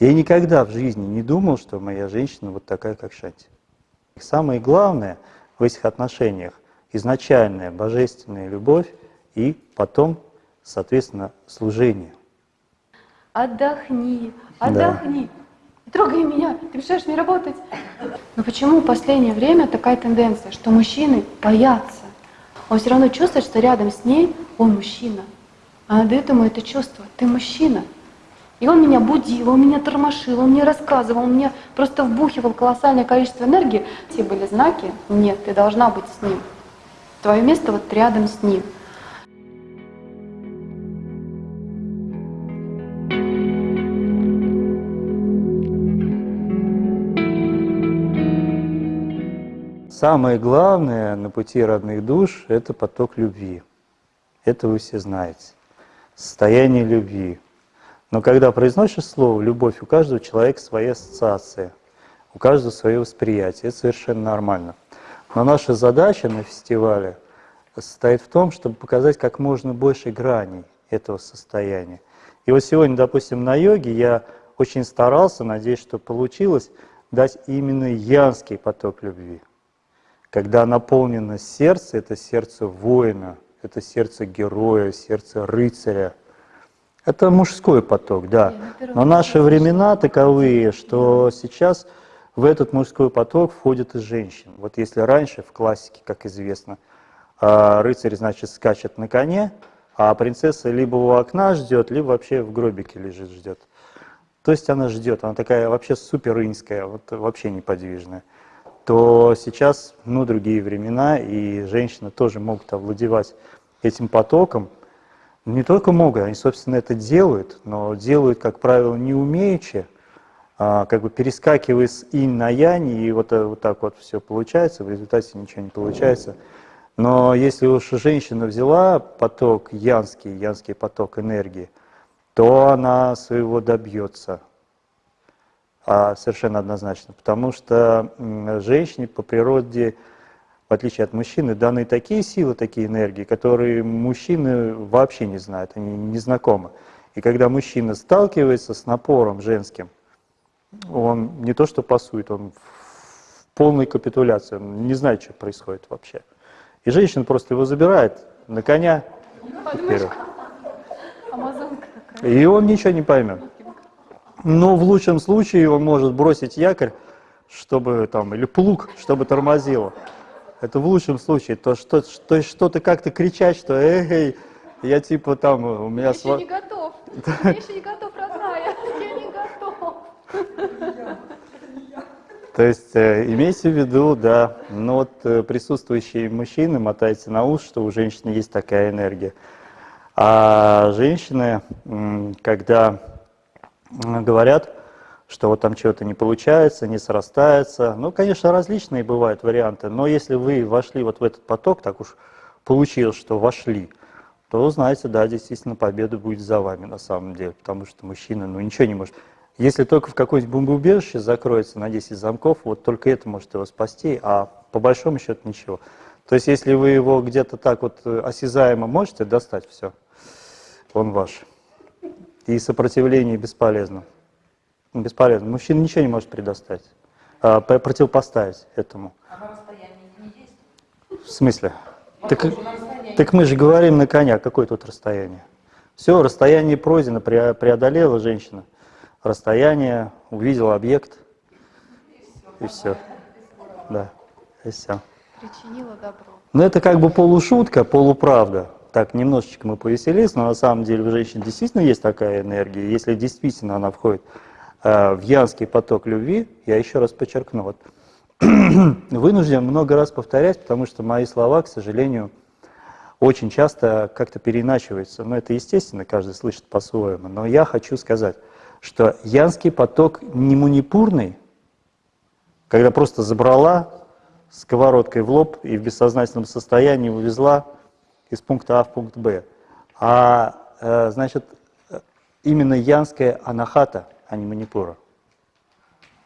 Я никогда в жизни не думал, что моя женщина вот такая, как Шанти. Самое главное в этих отношениях – изначальная божественная любовь и потом, соответственно, служение. Отдохни, отдохни. Да. Трогай меня, ты мешаешь мне работать. Но почему в последнее время такая тенденция, что мужчины боятся? Он все равно чувствует, что рядом с ней он мужчина. А надо этому это чувство. Ты мужчина. И он меня будил, он меня тормошил, он мне рассказывал, он мне просто вбухивал колоссальное количество энергии. Все были знаки, нет, ты должна быть с ним. Твое место вот рядом с ним. Самое главное на пути родных душ – это поток любви. Это вы все знаете. Состояние любви. Но когда произносишь слово «любовь», у каждого человека своя ассоциация, у каждого свое восприятие. Это совершенно нормально. Но наша задача на фестивале состоит в том, чтобы показать как можно больше граней этого состояния. И вот сегодня, допустим, на йоге я очень старался, надеюсь, что получилось, дать именно янский поток любви. Когда наполнено сердце, это сердце воина, это сердце героя, сердце рыцаря. Это мужской поток, да. Но наши времена таковые, что сейчас в этот мужской поток входят и женщины. Вот если раньше в классике, как известно, а, рыцарь, значит, скачет на коне, а принцесса либо у окна ждет, либо вообще в гробике лежит, ждет. То есть она ждет, она такая вообще супер инская, вот вообще неподвижная то сейчас ну, другие времена, и женщины тоже могут овладевать этим потоком. Не только могут, они, собственно, это делают, но делают, как правило, не умеючи, а, как бы перескакивая с инь на янь, и вот, э, вот так вот все получается, в результате ничего не получается. Но если уж женщина взяла поток янский, янский поток энергии, то она своего добьется а совершенно однозначно, потому что женщине по природе, в отличие от мужчины, даны такие силы, такие энергии, которые мужчины вообще не знают, они не знакомы. И когда мужчина сталкивается с напором женским, он не то что пасует, он в полной капитуляции, он не знает, что происходит вообще. И женщина просто его забирает на коня. И он ничего не поймет. Но в лучшем случае он может бросить якорь, чтобы там, или плуг, чтобы тормозило. Это в лучшем случае. То, что, то что-то как-то кричать, что эй, я типа там, у меня... Я сва... еще не готов. Я еще не готов, родная. Я не готов. То есть э, имейте в виду, да, ну вот э, присутствующие мужчины, мотайте на ус, что у женщины есть такая энергия. А женщины, когда говорят, что вот там чего-то не получается, не срастается. Ну, конечно, различные бывают варианты, но если вы вошли вот в этот поток, так уж получилось, что вошли, то знаете, да, действительно, победа будет за вами на самом деле, потому что мужчина, ну, ничего не может. Если только в какое-нибудь бомбоубежище закроется на 10 замков, вот только это может его спасти, а по большому счету ничего. То есть, если вы его где-то так вот э, осязаемо можете достать, все, он ваш и сопротивление бесполезно. Бесполезно. Мужчина ничего не может предоставить, а, противопоставить этому. А на расстоянии не есть? В смысле? Так, так мы же говорим на коня, какое тут расстояние? Все, расстояние пройдено, преодолела женщина. Расстояние, увидела объект, и все. Да, и все. Причинила добро. Но это как бы полушутка, полуправда так немножечко мы повеселились, но на самом деле у женщин действительно есть такая энергия. Если действительно она входит в янский поток любви, я еще раз подчеркну, вот, вынужден много раз повторять, потому что мои слова, к сожалению, очень часто как-то переиначиваются. Но это естественно, каждый слышит по-своему. Но я хочу сказать, что янский поток не манипурный, когда просто забрала сковородкой в лоб и в бессознательном состоянии увезла из пункта А в пункт Б. А, э, значит, именно янская анахата, а не манипура.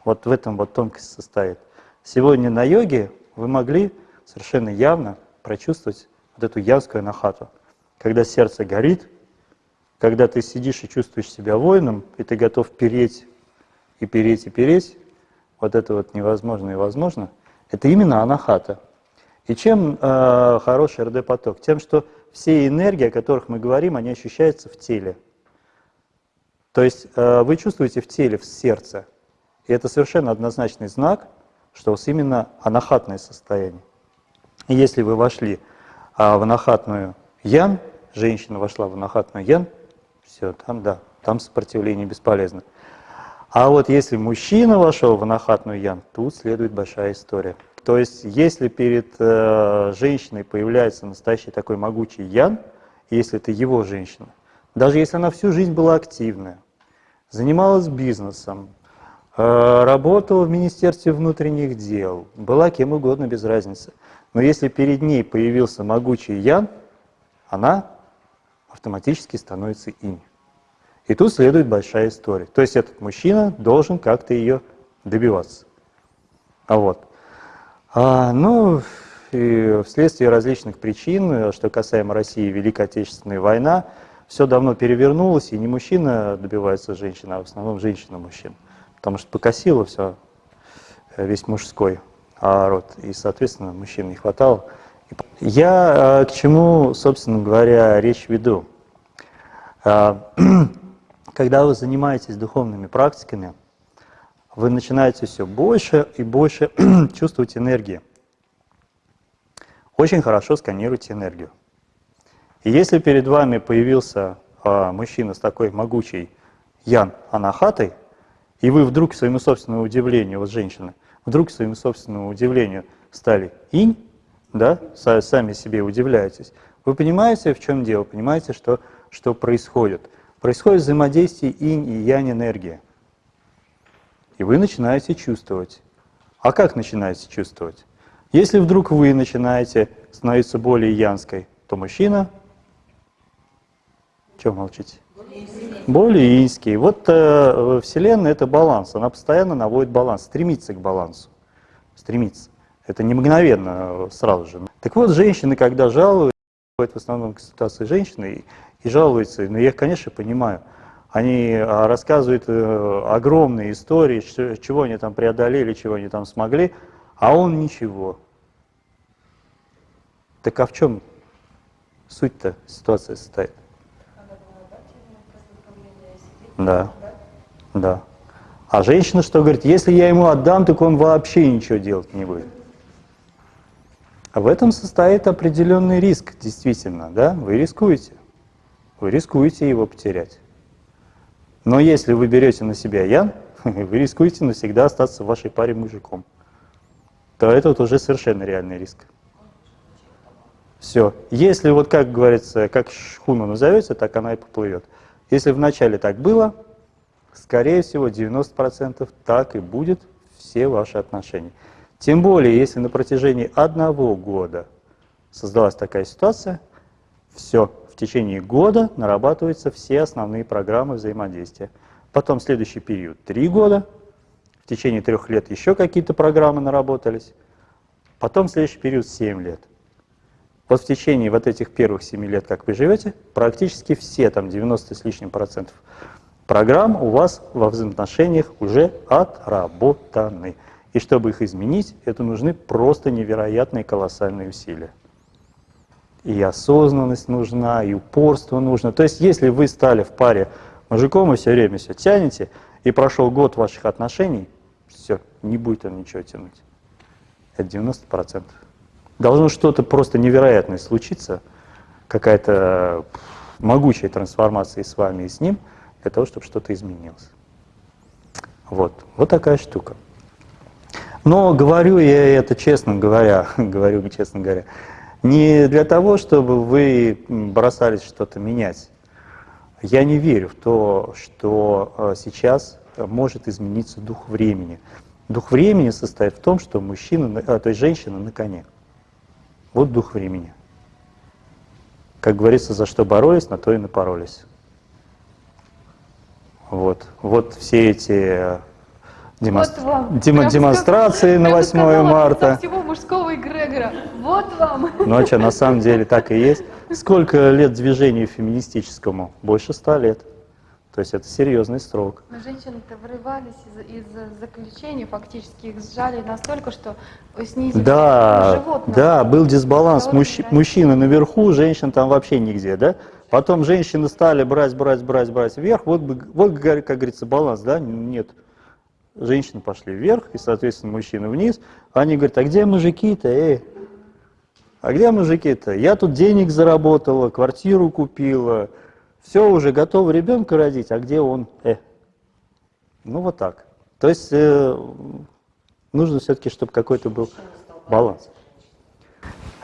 Вот в этом вот тонкость состоит. Сегодня на йоге вы могли совершенно явно прочувствовать вот эту янскую анахату. Когда сердце горит, когда ты сидишь и чувствуешь себя воином, и ты готов переть и переть, и переть, вот это вот невозможно и возможно, это именно анахата. И чем э, хороший РД-поток? Тем, что все энергии, о которых мы говорим, они ощущаются в теле. То есть э, вы чувствуете в теле, в сердце. И это совершенно однозначный знак, что у вас именно анахатное состояние. И если вы вошли а, в анахатную ян, женщина вошла в анахатную ян, все, там да, там сопротивление бесполезно. А вот если мужчина вошел в анахатную ян, тут следует большая история. То есть если перед э, женщиной появляется настоящий такой могучий ян, если это его женщина, даже если она всю жизнь была активная, занималась бизнесом, э, работала в Министерстве внутренних дел, была кем угодно, без разницы. Но если перед ней появился могучий ян, она автоматически становится инь. И тут следует большая история. То есть этот мужчина должен как-то ее добиваться. А вот. А, ну, и вследствие различных причин, что касаемо России, Великая Отечественная война, все давно перевернулось, и не мужчина добивается женщины, а в основном женщина мужчин. Потому что покосило все, э, весь мужской род, и, соответственно, мужчин не хватало. Я э, к чему, собственно говоря, речь веду? А, когда вы занимаетесь духовными практиками, вы начинаете все больше и больше чувствовать энергии. Очень хорошо сканируйте энергию. И если перед вами появился а, мужчина с такой могучей ян анахатой, и вы вдруг, к своему собственному удивлению, вот женщины, вдруг, к своему собственному удивлению, стали инь, да, сами себе удивляетесь, вы понимаете, в чем дело, понимаете, что, что происходит. Происходит взаимодействие инь и янь энергии. И вы начинаете чувствовать. А как начинаете чувствовать? Если вдруг вы начинаете становиться более янской, то мужчина... Чего молчите? Более инский. Вот э, Вселенная — это баланс. Она постоянно наводит баланс, стремится к балансу. Стремится. Это не мгновенно э, сразу же. Так вот, женщины, когда жалуют, в основном к ситуации женщины, и жалуются, но я их, конечно, понимаю. Они а, рассказывают э, огромные истории, чего они там преодолели, чего они там смогли, а он ничего. Так а в чем суть-то ситуация состоит? Да, да. А женщина что говорит? Если я ему отдам, так он вообще ничего делать не будет. А в этом состоит определенный риск, действительно, да? Вы рискуете. Вы рискуете его потерять. Но если вы берете на себя ян, вы рискуете навсегда остаться в вашей паре мужиком. То это вот уже совершенно реальный риск. Все. Если вот, как говорится, как шхуна назовется, так она и поплывет. Если вначале так было, скорее всего, 90% так и будет все ваши отношения. Тем более, если на протяжении одного года создалась такая ситуация, все, в течение года нарабатываются все основные программы взаимодействия. Потом следующий период – три года, в течение трех лет еще какие-то программы наработались, потом следующий период – семь лет. Вот в течение вот этих первых семи лет, как вы живете, практически все, там 90 с лишним процентов программ у вас во взаимоотношениях уже отработаны. И чтобы их изменить, это нужны просто невероятные колоссальные усилия и осознанность нужна, и упорство нужно. То есть если вы стали в паре мужиком и все время все тянете, и прошел год ваших отношений, все, не будет он ничего тянуть. Это 90%. Должно что-то просто невероятное случиться, какая-то могучая трансформация с вами и с ним, для того, чтобы что-то изменилось. Вот, вот такая штука. Но говорю я это честно говоря, говорю честно говоря, не для того, чтобы вы бросались что-то менять. Я не верю в то, что э, сейчас может измениться дух времени. Дух времени состоит в том, что мужчина, а, то есть женщина на коне. Вот дух времени. Как говорится, за что боролись, на то и напоролись. Вот, вот все эти демонстр... вот вам. Дем... демонстрации на 8 марта. всего мужского эгрегора. Вот вам. Ну а что, на самом деле так и есть. Сколько лет движению феминистическому? Больше ста лет. То есть это серьезный срок. Но женщины-то вырывались из, из заключений, фактически их сжали настолько, что снизили Да, животное. да, был дисбаланс. Мужч- мужчины наверху, женщин там вообще нигде, да? Потом женщины стали брать, брать, брать, брать вверх. Вот, вот как говорится, баланс, да? Нет. Женщины пошли вверх, и, соответственно, мужчины вниз. Они говорят, а где мужики-то, эй? А где мужики-то? Я тут денег заработала, квартиру купила, все, уже готова ребенка родить, а где он? Э. Ну вот так. То есть э, нужно все-таки, чтобы какой-то был баланс.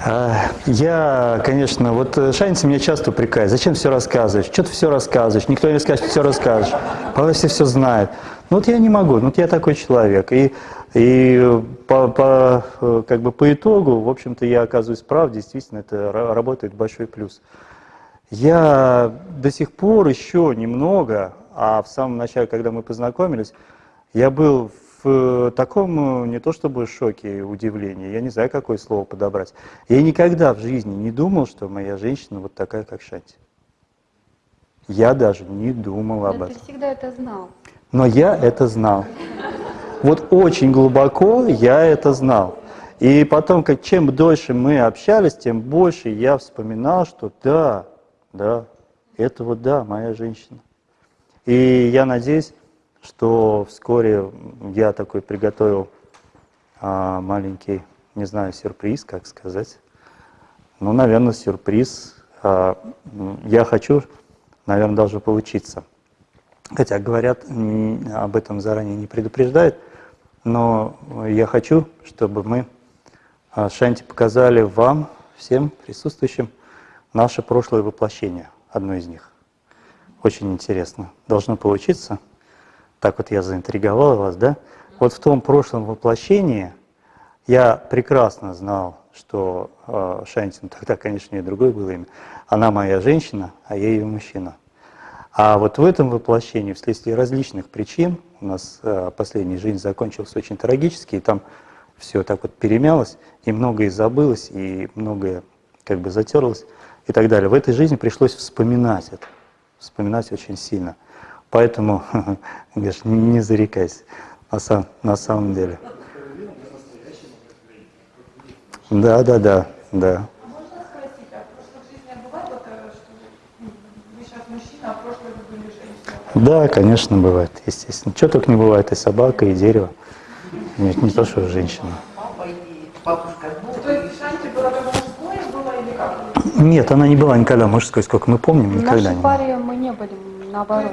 А, Я, конечно, вот э, Шаница меня часто упрекает, зачем все рассказываешь, что ты все рассказываешь, никто не скажет, что все расскажешь, Павел все все знает. Ну вот я не могу, ну вот я такой человек. И, и по, по, э, как бы по итогу, в общем-то, я оказываюсь прав, действительно, это ра- работает большой плюс. Я до сих пор еще немного, а в самом начале, когда мы познакомились, я был в таком, э, не то чтобы шоке, удивлении, я не знаю, какое слово подобрать. Я никогда в жизни не думал, что моя женщина вот такая, как Шанти. Я даже не думал об Да этом. ты всегда это знал. Но я это знал. Вот очень глубоко я это знал. И потом, как чем дольше мы общались, тем больше я вспоминал, что да, да, это вот да, моя женщина. И я надеюсь, что вскоре я такой приготовил а, маленький, не знаю, сюрприз, как сказать. Ну, наверное, сюрприз. А, я хочу, наверное, должно получиться. Хотя говорят, об этом заранее не предупреждают, но я хочу, чтобы мы, а, Шанти, показали вам, всем присутствующим, наше прошлое воплощение, одно из них. Очень интересно. Должно получиться. Так вот я заинтриговал вас, да? Вот в том прошлом воплощении я прекрасно знал, что э, Шанти, ну тогда, конечно, у нее другое было имя, она моя женщина, а я ее мужчина. А вот в этом воплощении, вследствие различных причин, у нас э, последняя жизнь закончилась очень трагически, и там все так вот перемялось, и многое забылось, и многое как бы затерлось и так далее. В этой жизни пришлось вспоминать это, вспоминать очень сильно. Поэтому, говоришь, не зарекайся на, сам- на самом деле. Да, да, да, да. Можно спросить, а в прошлых жизнях бывает вот, э, что вы сейчас мужчина, а в прошлое вы были женщина? Да, конечно, бывает, естественно. Что только не бывает, и собака, и дерево. Не, не то, что женщина. Папа и бабушка. Ну, То есть Шанти было как мужское было или как? Нет, она не была никогда мужской, сколько мы помним, В никогда не была. паре мы не были, наоборот.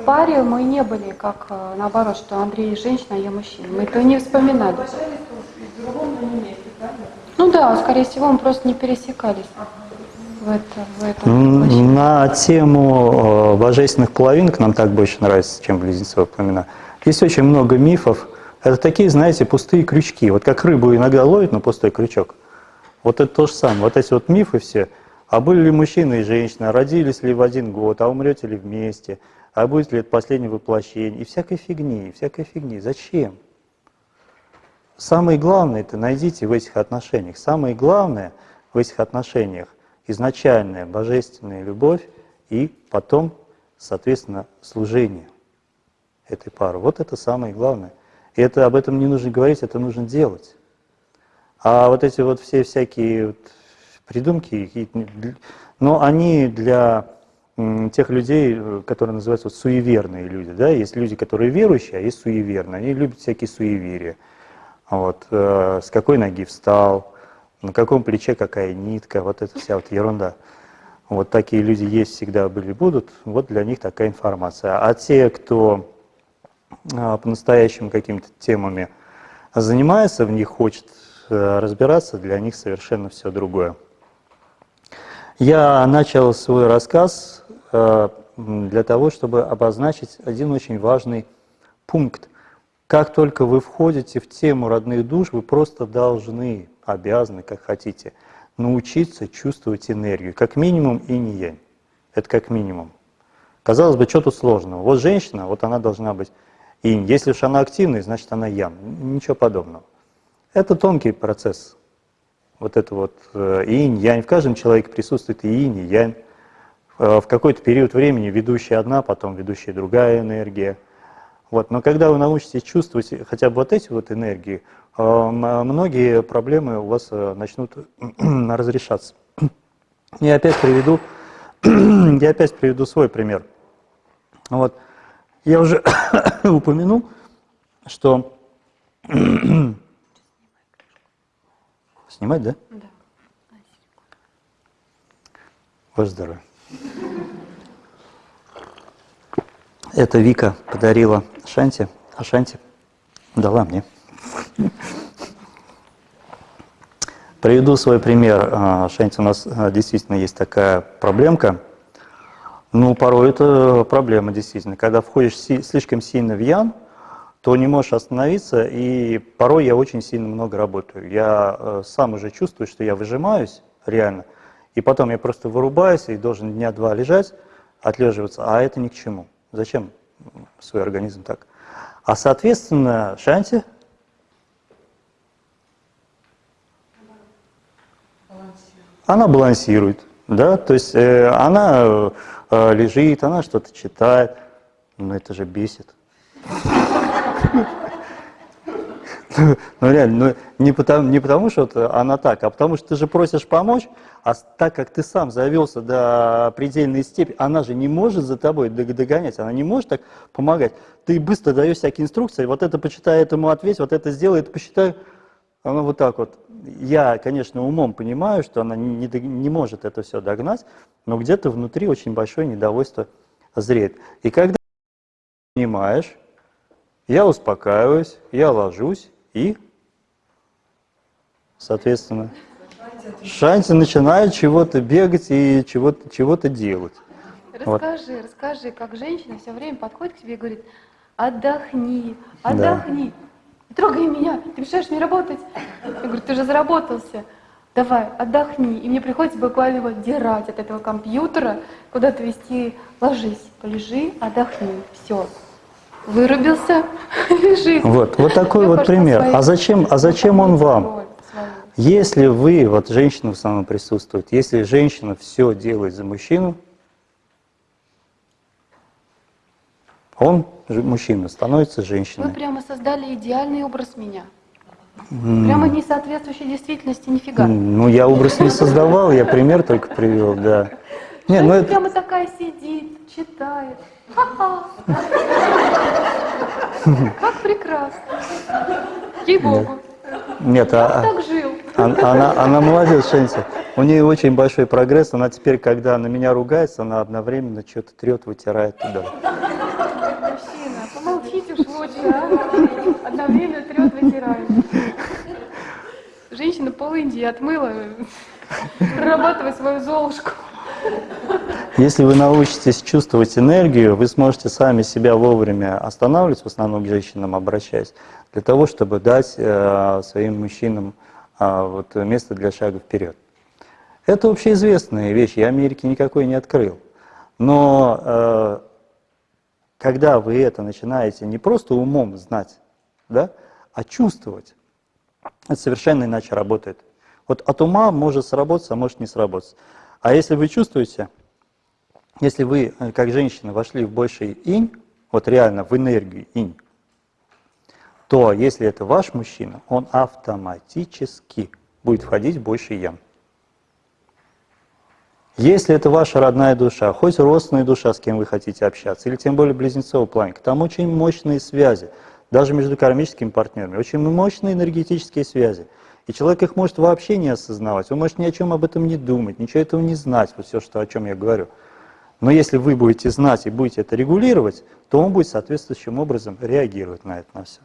В паре мы не были, как э, наоборот, что Андрей женщина, а я мужчина. Мы это не вспоминали. в но? Ну да, скорее всего, мы просто не пересекались в, это, в этом На тему э, божественных половинок нам так больше нравится, чем близнецовые пламена. Есть очень много мифов. Это такие, знаете, пустые крючки. Вот как рыбу иногда ловят на пустой крючок. Вот это то же самое. Вот эти вот мифы все. А были ли мужчина и женщина, родились ли в один год, а умрете ли вместе, а будет ли это последнее воплощение, и всякой фигни, и всякой фигни. Зачем? Самое главное это найдите в этих отношениях. Самое главное в этих отношениях изначальная божественная любовь и потом, соответственно, служение этой пары. Вот это самое главное. И это об этом не нужно говорить, это нужно делать. А вот эти вот все всякие вот придумки, но они для тех людей, э, которые называются вот суеверные люди, да, есть люди, которые верующие, а есть суеверные, они любят всякие суеверия. Вот, э, с какой ноги встал, на каком плече какая нитка, вот эта вся вот ерунда. Вот такие люди есть, всегда были, будут, вот для них такая информация. А те, кто а, по-настоящему какими-то темами занимается, в них хочет разбираться, для них совершенно все другое. Я начал свой рассказ э, для того, чтобы обозначить один очень важный пункт. Как только вы входите в тему родных душ, вы просто должны, обязаны, как хотите, научиться чувствовать энергию, как минимум и не янь. Это как минимум. Казалось бы, что тут сложного? Вот женщина, вот она должна быть инь. Если уж она активная, значит она ян. Ничего подобного. Это тонкий процесс. Вот это вот э, инь, янь. В каждом человеке присутствует и инь, и янь. э, в какой-то период времени ведущая одна, потом ведущая другая энергия. Вот. Но когда вы научитесь чувствовать хотя бы вот эти вот энергии, э, многие проблемы у вас начнут разрешаться. Я опять приведу, я опять приведу свой пример. Вот. Я уже упомянул, что... Снимать, да? Да. Ваше здоровье. Это Вика подарила Шанти, а Шанти дала мне. Приведу свой пример. А, Шанти, у нас а, действительно есть такая проблемка. Ну, порой это проблема, действительно. Когда входишь слишком сильно в ян, то не можешь остановиться, и порой я очень сильно много работаю. Я э, сам уже чувствую, что я выжимаюсь, реально, и потом я просто вырубаюсь и должен дня два лежать, отлеживаться, а это ни к чему. Зачем свой организм так? А соответственно, Шанти она балансирует, да, то есть э, она э, лежит, она что-то читает, но это же бесит. Ну реально, ну, не, потому, не потому, что она так, а потому что ты же просишь помочь, а так как ты сам завелся до предельной степени, она же не может за тобой догонять, она не может так помогать. Ты быстро даешь всякие инструкции, вот это почитай, этому ответь, вот это сделай, это посчитай. Она вот так вот. Я, конечно, умом понимаю, что она не, не, не может это все догнать, но где-то внутри очень большое недовольство зреет. И когда понимаешь, я успокаиваюсь, я ложусь и, соответственно, Шанти начинает чего-то бегать и чего-то чего делать. Расскажи, вот. расскажи, как женщина все время подходит к тебе и говорит, отдохни, отдохни, да. трогай меня, ты мешаешь мне работать. Я говорю, ты же заработался, давай, отдохни. И мне приходится буквально его дирать от этого компьютера, куда-то вести, ложись, полежи, отдохни, все вырубился, лежит. Вот, вот такой вот пример. А зачем, а зачем он вам? Если вы, вот женщина в основном присутствует, если женщина все делает за мужчину, он, мужчина, становится женщиной. Вы прямо создали идеальный образ меня. Прямо не соответствующий действительности нифига. Ну, я образ не создавал, я пример только привел, да. Не, ну это... прямо такая сидит, читает. Как прекрасно. Ей-богу. Нет, а, так жил. Она, она, она молодец, Шенси. У нее очень большой прогресс. Она теперь, когда на меня ругается, она одновременно что-то трет, вытирает туда. Мужчина, помолчите уж лучше, а? Одновременно трет, вытирает. Женщина пол Индии отмыла, прорабатывая свою золушку. Если вы научитесь чувствовать энергию, вы сможете сами себя вовремя останавливать, в основном к женщинам обращаясь, для того, чтобы дать э, своим мужчинам э, вот, место для шага вперед. Это общеизвестная вещь, я Америки никакой не открыл. Но э, когда вы это начинаете не просто умом знать, да, а чувствовать, это совершенно иначе работает. Вот от ума может сработать, а может не сработать. А если вы чувствуете, если вы, э, как женщина, вошли в больший инь, вот реально в энергию инь, то если это ваш мужчина, он автоматически будет входить в больший ян. Если это ваша родная душа, хоть родственная душа, с кем вы хотите общаться, или тем более близнецовый планка, там очень мощные связи, даже между кармическими партнерами, очень мощные энергетические связи. И человек их может вообще не осознавать, он может ни о чем об этом не думать, ничего этого не знать, вот все, что, о чем я говорю. Но если вы будете знать и будете это регулировать, то он будет соответствующим образом реагировать на это, на все.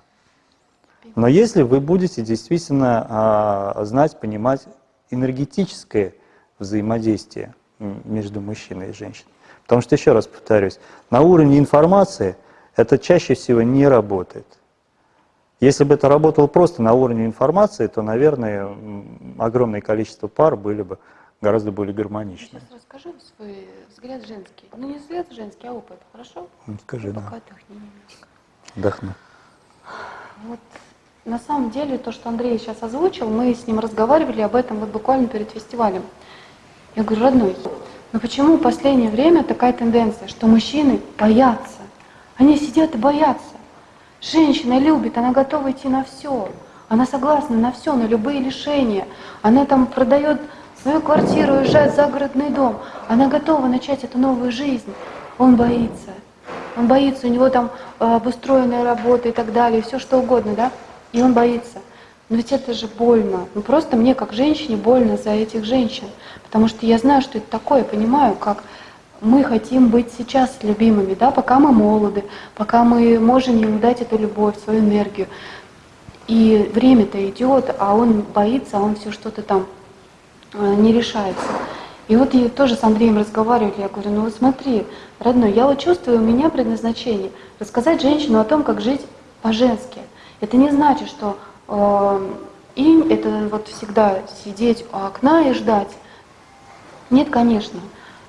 Но если вы будете действительно а, знать, понимать энергетическое взаимодействие между мужчиной и женщиной. Потому что, еще раз повторюсь, на уровне информации это чаще всего не работает. Если бы это работало просто на уровне информации, то, наверное, огромное количество пар были бы гораздо более гармоничны. Сейчас расскажи свой взгляд женский. Ну, не взгляд женский, а опыт, хорошо? Ну, скажи, да. Пока отдохни немножко. Отдохну. Вот на самом деле то, что Андрей сейчас озвучил, мы с ним разговаривали об этом вот буквально перед фестивалем. Я говорю, родной, Но почему в последнее время такая тенденция, что мужчины боятся? Они сидят и боятся. Женщина любит, она готова идти на все. Она согласна на все, на любые лишения. Она там продает свою квартиру, уезжает в загородный дом. Она готова начать эту новую жизнь. Он боится. Он боится, у него там э, обустроенная работа и так далее, все что угодно, да? И он боится. Но ведь это же больно. Ну просто мне, как женщине, больно за этих женщин. Потому что я знаю, что это такое, понимаю, как мы хотим быть сейчас любимыми, да, пока мы молоды, пока мы можем ему дать эту любовь, свою энергию. И время-то идет, а он боится, а он все что-то там э, не решается. И вот я тоже с Андреем разговаривали, я говорю, ну вот смотри, родной, я вот чувствую, у меня предназначение рассказать женщину о том, как жить по-женски. Это не значит, что э, инь — это вот всегда сидеть у окна и ждать. Нет, конечно.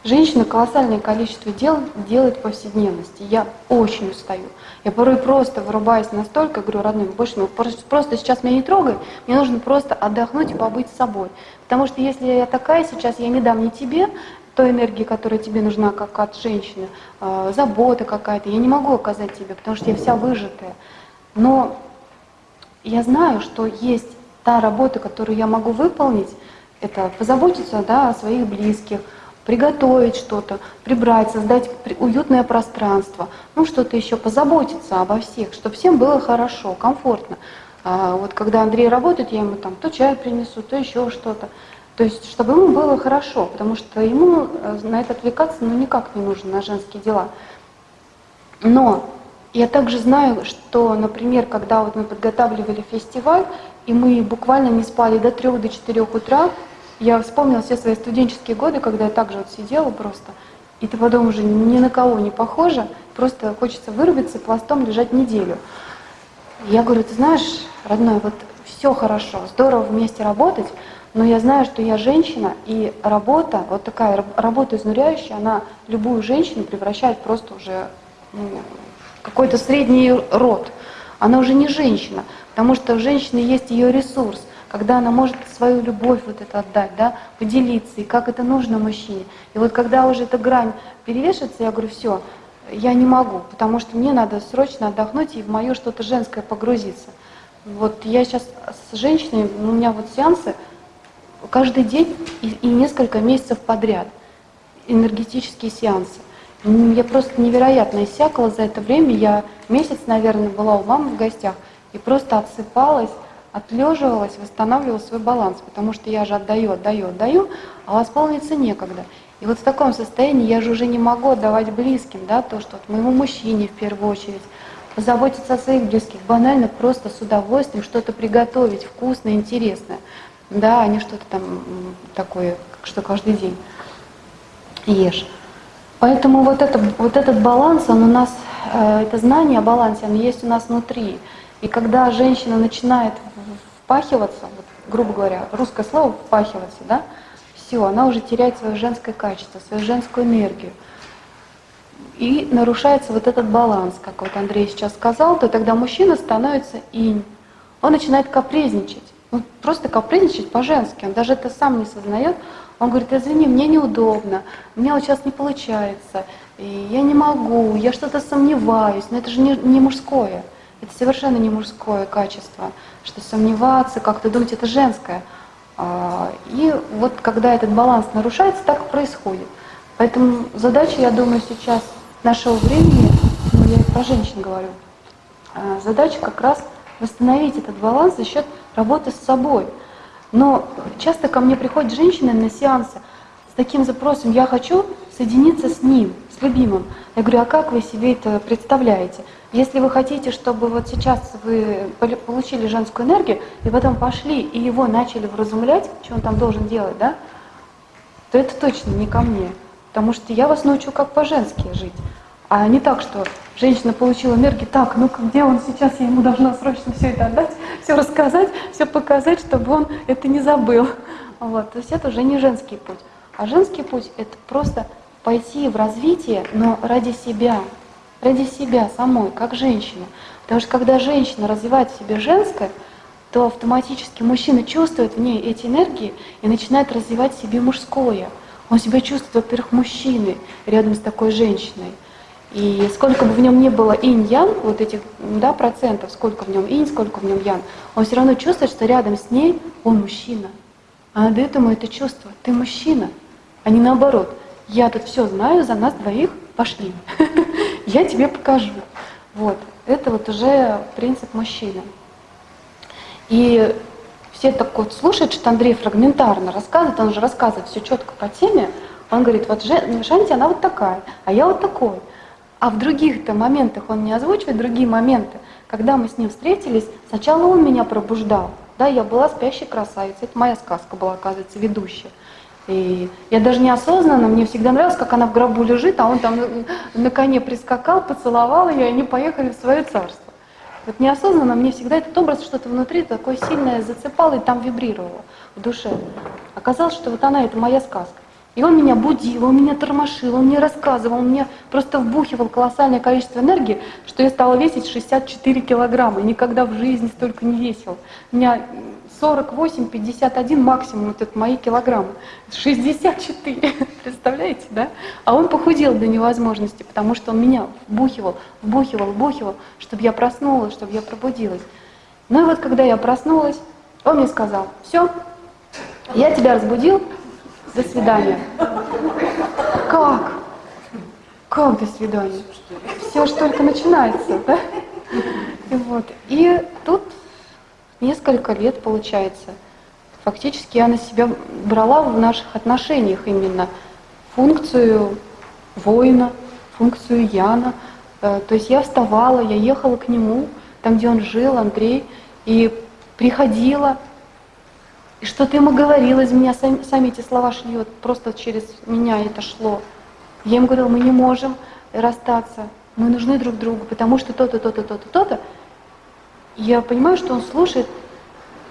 Женщина колоссальное количество дел делает в повседневности. Я очень устаю. Я порой просто вырубаюсь настолько, говорю, родной, больше ну, просто сейчас меня не трогай, мне нужно просто отдохнуть и побыть с собой. Потому что если я такая сейчас, я не дам ни тебе той энергии, которая тебе нужна, как от женщины, э, забота какая-то, я не могу оказать тебе, потому что я вся выжатая. Но я знаю, что есть та работа, которую я могу выполнить, это позаботиться да, о своих близких, приготовить что-то, прибрать, создать уютное пространство, ну что-то еще, позаботиться обо всех, чтобы всем было хорошо, комфортно. А вот когда Андрей работает, я ему там то чай принесу, то еще что-то. То есть, чтобы ему было хорошо, потому что ему э, на это отвлекаться ну, никак не нужно, на женские дела. Но я также знаю, что, например, когда вот мы подготавливали фестиваль, и мы буквально не спали до 3 до 4 утра, я вспомнила все свои студенческие годы, когда я также вот сидела просто, и ты потом уже ни на кого не похожа, просто хочется вырубиться пластом лежать неделю. Я говорю, ты знаешь, родной, вот все хорошо, здорово вместе работать, но я знаю, что я женщина, и работа, вот такая работа изнуряющая, она любую женщину превращает просто уже ну, в какой-то средний род. Она уже не женщина, потому что у женщины есть ее ресурс – когда она может свою любовь вот это отдать, да, поделиться, и как это нужно мужчине. И вот когда уже эта грань перевешивается, я говорю, все, я не могу, потому что мне надо срочно отдохнуть и в мое что-то женское погрузиться. Вот я сейчас с женщиной, у меня вот сеансы каждый день и, и несколько месяцев подряд, энергетические сеансы. Я просто невероятно иссякла за это время. Я месяц, наверное, была у мамы в гостях и просто отсыпалась, отлеживалась, восстанавливала свой баланс, потому что я же отдаю, отдаю, отдаю, а восполниться некогда. И вот в таком состоянии я же уже не могу отдавать близким, да, то, что вот моему мужчине в первую очередь, позаботиться о своих близких, банально просто с удовольствием что-то приготовить вкусное, интересное, да, а не что-то там такое, что каждый день ешь. Поэтому вот, это, вот этот баланс, он у нас, э, это знание о балансе, оно есть у нас внутри. И когда женщина начинает впахиваться, вот, грубо говоря, русское слово впахиваться, да, все, она уже теряет свое женское качество, свою женскую энергию. И нарушается вот этот баланс, как вот Андрей сейчас сказал, то тогда мужчина становится инь. Он начинает капризничать. Он просто капризничать по-женски. Он даже это сам не сознает. Он говорит, извини, мне неудобно, мне вот сейчас не получается, и я не могу, я что-то сомневаюсь, но это же не, не мужское. Это совершенно не мужское качество, что сомневаться, как-то думать, это женское. А, и вот когда этот баланс нарушается, так происходит. Поэтому задача, я думаю, сейчас нашего времени, ну я про женщин говорю, а, задача как раз восстановить этот баланс за счет работы с собой. Но часто ко мне приходят женщины на сеансы с таким запросом, я хочу соединиться с ним, с любимым. Я говорю, а как вы себе это представляете? Если вы хотите, чтобы вот сейчас вы получили женскую энергию, и потом пошли и его начали вразумлять, что он там должен делать, да, то это точно не ко мне. Потому что я вас научу, как по-женски жить. А не так, что женщина получила энергию, так, ну где он сейчас, я ему должна срочно все это отдать, все рассказать, все показать, чтобы он это не забыл. Вот. То есть это уже не женский путь. А женский путь — это просто пойти в развитие, но ради себя, ради себя самой, как женщина. Потому что когда женщина развивает в себе женское, то автоматически мужчина чувствует в ней эти энергии и начинает развивать в себе мужское. Он себя чувствует, во-первых, мужчиной рядом с такой женщиной. И сколько бы в нем ни было инь-ян, вот этих да, процентов, сколько в нем инь, сколько в нем ян, он все равно чувствует, что рядом с ней он мужчина. Она дает ему это чувство, ты мужчина, а не наоборот. Я тут все знаю, за нас двоих пошли. Я тебе покажу. Вот. Это вот уже принцип мужчины. И все так вот слушают, что Андрей фрагментарно рассказывает, он же рассказывает все четко по теме. Он говорит, вот Шанти, она вот такая, а я вот такой. А в других-то моментах он не озвучивает другие моменты. Когда мы с ним встретились, сначала он меня пробуждал. Да, я была спящей красавицей. Это моя сказка была, оказывается, ведущая. И я даже неосознанно, мне всегда нравилось, как она в гробу лежит, а он там на коне прискакал, поцеловал ее, и они поехали в свое царство. Вот неосознанно мне всегда этот образ что-то внутри такое сильное зацепало и там вибрировало в душе. Оказалось, что вот она, это моя сказка. И он меня будил, он меня тормошил, он мне рассказывал, он мне просто вбухивал колоссальное количество энергии, что я стала весить 64 килограмма. Никогда в жизни столько не весил. У меня 48, 51 максимум, вот это мои килограммы. 64, представляете, да? А он похудел до невозможности, потому что он меня вбухивал, вбухивал, вбухивал, чтобы я проснулась, чтобы я пробудилась. Ну и вот когда я проснулась, он мне сказал, все, я тебя разбудил, до свидания. Как? Как до свидания? Все же только начинается, да? И вот. И тут несколько лет получается. Фактически я на себя брала в наших отношениях именно функцию воина, функцию Яна. Э, то есть я вставала, я ехала к нему, там, где он жил, Андрей, и приходила, и что-то ему говорил, из меня сами, сами эти слова шли, вот просто через меня это шло. Я ему говорила, мы не можем расстаться, мы нужны друг другу, потому что то-то, то-то, то-то, то-то. Я понимаю, что он слушает,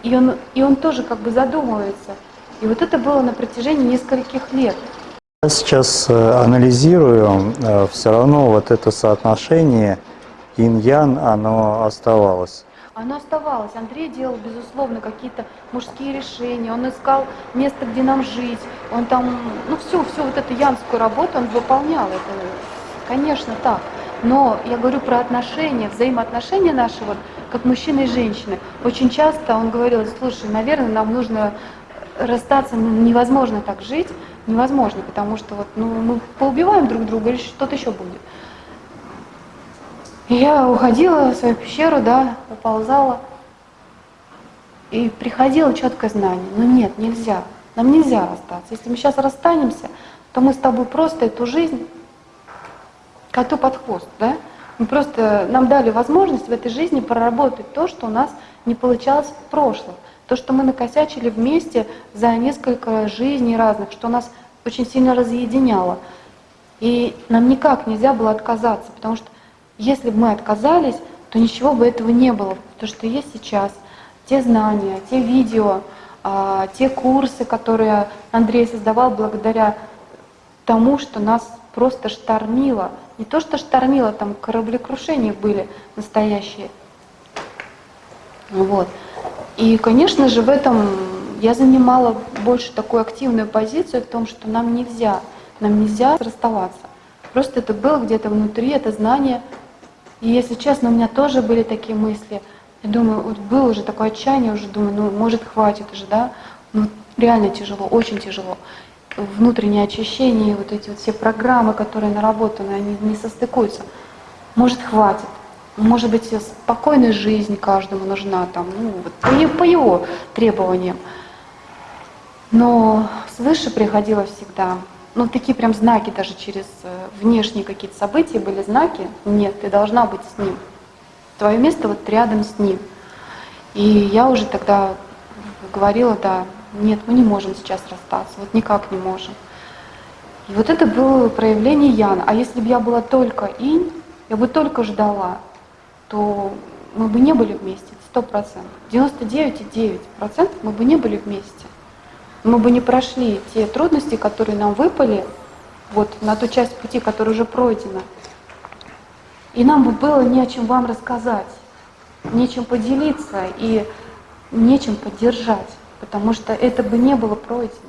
и он, и он тоже как бы задумывается. И вот это было на протяжении нескольких лет. Я сейчас э, анализирую, э, все равно вот это соотношение инь-ян, оно оставалось. Оно оставалось. Андрей делал, безусловно, какие-то мужские решения. Он искал место, где нам жить. Он там, ну, всю, всю вот эту янскую работу он выполнял. Это, конечно, так. Но я говорю про отношения, взаимоотношения наши, вот, как мужчины и женщины. Очень часто он говорил, слушай, наверное, нам нужно расстаться, ну, невозможно так жить, невозможно, потому что вот, ну, мы поубиваем друг друга или что-то еще будет. И я уходила в свою пещеру, да, уползала, и приходило четкое знание, ну нет, нельзя, нам нельзя расстаться. Если мы сейчас расстанемся, то мы с тобой просто эту жизнь коту под хвост, да? Мы просто, нам дали возможность в этой жизни проработать то, что у нас не получалось в прошлом. То, что мы накосячили вместе за несколько жизней разных, что нас очень сильно разъединяло. И нам никак нельзя было отказаться, потому что если бы мы отказались, то ничего бы этого не было. То, что есть сейчас, те знания, те видео, а, те курсы, которые Андрей создавал благодаря тому, что нас просто штормило. Не то, что штормило, там кораблекрушения были настоящие. Вот. И, конечно же, в этом я занимала больше такую активную позицию в том, что нам нельзя, нам нельзя расставаться. Просто это было где-то внутри, это знание и если честно, у меня тоже были такие мысли. Я думаю, вот было уже такое отчаяние, уже думаю, ну, может, хватит уже, да? Ну, реально тяжело, очень тяжело. Внутреннее очищение, вот эти вот все программы, которые наработаны, они не состыкуются. Может, хватит. Может быть, спокойная жизнь каждому нужна, там, ну, вот, по, по его требованиям. Но свыше приходило всегда ну, такие прям знаки даже через э, внешние какие-то события были знаки. Нет, ты должна быть с ним. Твое место вот рядом с ним. И я уже тогда говорила, да, нет, мы не можем сейчас расстаться, вот никак не можем. И вот это было проявление Яна. А если бы я была только инь, я бы только ждала, то мы бы не были вместе, сто процентов. 99,9% мы бы не были вместе мы бы не прошли те трудности, которые нам выпали, вот на ту часть пути, которая уже пройдена. И нам бы было не о чем вам рассказать, нечем поделиться и нечем поддержать, потому что это бы не было пройдено.